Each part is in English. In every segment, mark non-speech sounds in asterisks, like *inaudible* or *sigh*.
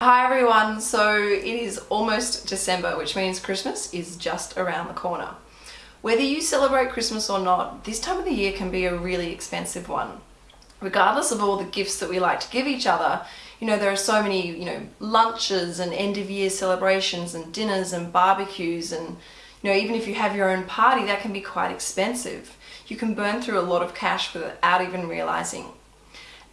Hi everyone, so it is almost December, which means Christmas is just around the corner. Whether you celebrate Christmas or not, this time of the year can be a really expensive one. Regardless of all the gifts that we like to give each other, you know, there are so many, you know, lunches and end of year celebrations and dinners and barbecues and, you know, even if you have your own party, that can be quite expensive. You can burn through a lot of cash without even realizing.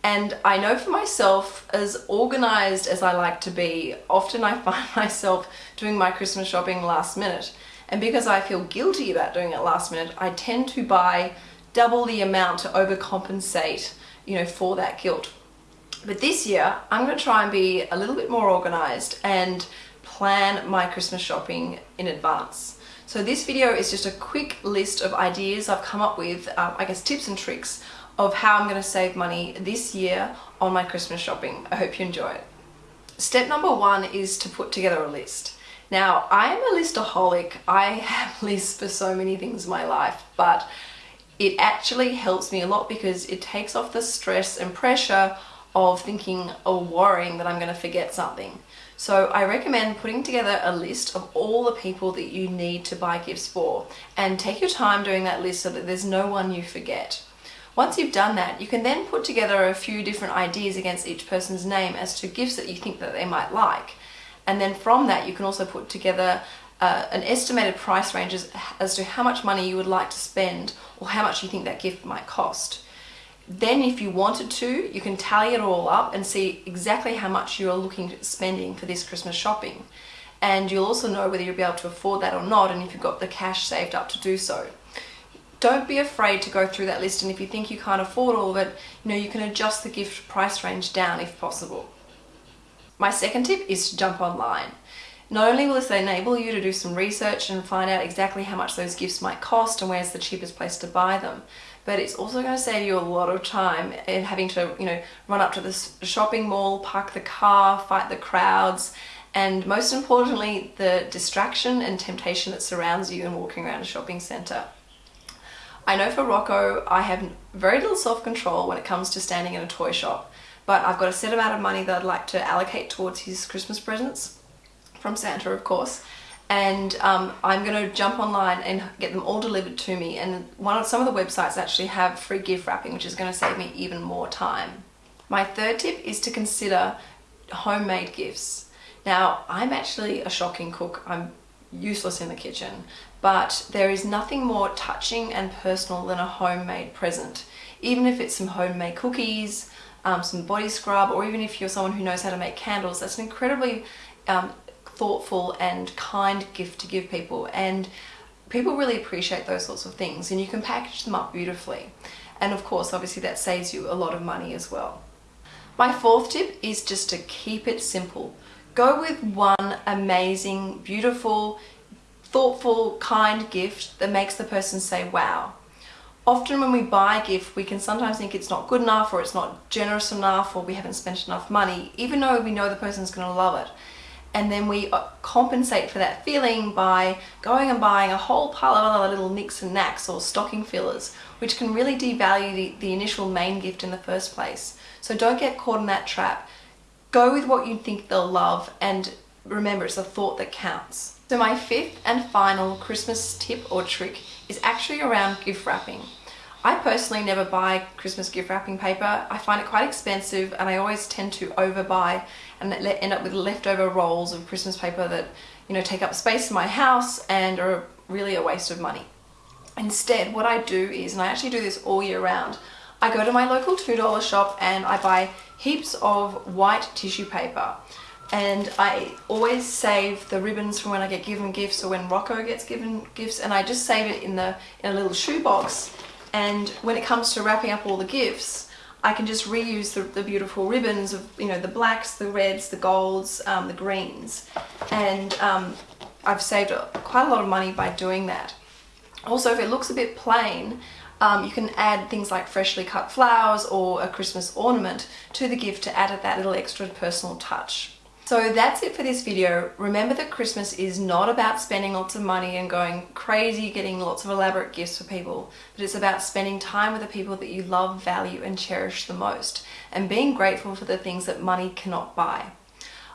And I know for myself, as organized as I like to be, often I *laughs* find myself doing my Christmas shopping last minute. And because I feel guilty about doing it last minute, I tend to buy double the amount to overcompensate, you know, for that guilt. But this year, I'm going to try and be a little bit more organized and plan my Christmas shopping in advance. So this video is just a quick list of ideas I've come up with, um, I guess tips and tricks of how I'm going to save money this year on my Christmas shopping. I hope you enjoy it. Step number one is to put together a list. Now, I am a listaholic. I have *laughs* lists for so many things in my life, but it actually helps me a lot because it takes off the stress and pressure of thinking or worrying that I'm going to forget something. So I recommend putting together a list of all the people that you need to buy gifts for and take your time doing that list so that there's no one you forget. Once you've done that, you can then put together a few different ideas against each person's name as to gifts that you think that they might like. And then from that, you can also put together uh, an estimated price range as, as to how much money you would like to spend or how much you think that gift might cost. Then if you wanted to, you can tally it all up and see exactly how much you're looking at spending for this Christmas shopping. And you'll also know whether you'll be able to afford that or not and if you've got the cash saved up to do so don't be afraid to go through that list and if you think you can't afford all of it, you know, you can adjust the gift price range down if possible. My second tip is to jump online. Not only will this enable you to do some research and find out exactly how much those gifts might cost and where's the cheapest place to buy them, but it's also going to save you a lot of time in having to, you know, run up to the shopping mall, park the car, fight the crowds, and most importantly, the distraction and temptation that surrounds you in walking around a shopping centre. I know for Rocco, I have very little self-control when it comes to standing in a toy shop, but I've got a set amount of money that I'd like to allocate towards his Christmas presents, from Santa of course, and um, I'm going to jump online and get them all delivered to me and one of some of the websites actually have free gift wrapping which is going to save me even more time. My third tip is to consider homemade gifts. Now I'm actually a shocking cook, I'm useless in the kitchen but there is nothing more touching and personal than a homemade present. Even if it's some homemade cookies, um, some body scrub, or even if you're someone who knows how to make candles, that's an incredibly um, thoughtful and kind gift to give people. And people really appreciate those sorts of things and you can package them up beautifully. And of course, obviously that saves you a lot of money as well. My fourth tip is just to keep it simple. Go with one amazing, beautiful, thoughtful, kind gift that makes the person say, wow. Often when we buy a gift, we can sometimes think it's not good enough or it's not generous enough or we haven't spent enough money, even though we know the person's going to love it. And then we uh, compensate for that feeling by going and buying a whole pile of other little nicks and knacks or stocking fillers, which can really devalue the, the initial main gift in the first place. So don't get caught in that trap. Go with what you think they'll love and remember it's a thought that counts. So my fifth and final Christmas tip or trick is actually around gift wrapping. I personally never buy Christmas gift wrapping paper. I find it quite expensive and I always tend to overbuy and end up with leftover rolls of Christmas paper that you know take up space in my house and are really a waste of money. Instead, what I do is, and I actually do this all year round, I go to my local $2 shop and I buy heaps of white tissue paper. And I always save the ribbons from when I get given gifts or when Rocco gets given gifts and I just save it in the in a little shoebox and when it comes to wrapping up all the gifts I can just reuse the, the beautiful ribbons of you know the blacks, the reds, the golds, um, the greens. And um, I've saved quite a lot of money by doing that. Also if it looks a bit plain um, you can add things like freshly cut flowers or a Christmas ornament to the gift to add that little extra personal touch. So that's it for this video. Remember that Christmas is not about spending lots of money and going crazy getting lots of elaborate gifts for people, but it's about spending time with the people that you love, value and cherish the most and being grateful for the things that money cannot buy.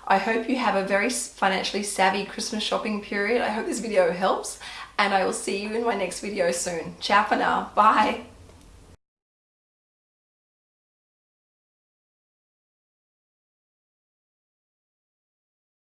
I hope you have a very financially savvy Christmas shopping period. I hope this video helps and I will see you in my next video soon. Ciao for now. Bye.